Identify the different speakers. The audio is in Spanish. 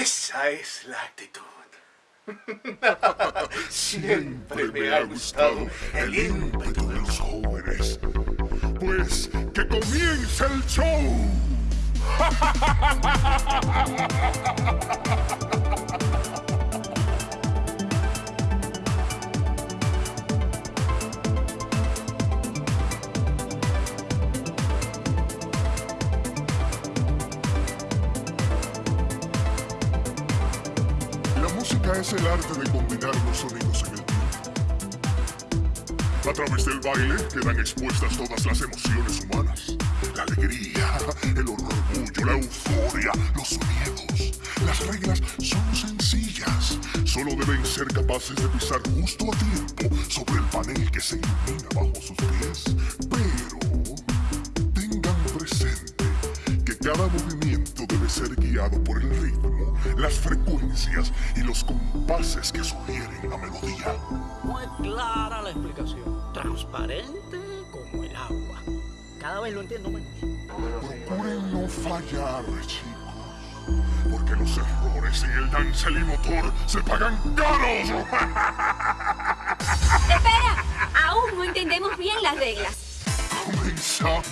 Speaker 1: Esa es la actitud. Siempre me ha gustado el ímpetu de los jóvenes.
Speaker 2: Pues que comience el show. música es el arte de combinar los sonidos en el tiempo. A través del baile quedan expuestas todas las emociones humanas. La alegría, el orgullo, la euforia, los miedos. Las reglas son sencillas. Solo deben ser capaces de pisar justo a tiempo sobre el panel que se ilumina bajo sus pies. Pero tengan presente que cada movimiento debe ser guiado por el ritmo, las frecuencias y los compases que sugieren la melodía.
Speaker 3: Muy clara la explicación. Transparente como el agua. Cada vez lo entiendo menos.
Speaker 2: Procuren no fallar, chicos, porque los errores en el dancel y motor se pagan caros.
Speaker 4: Espera, aún no entendemos bien las reglas.
Speaker 2: Comenzamos.